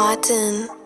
Autumn.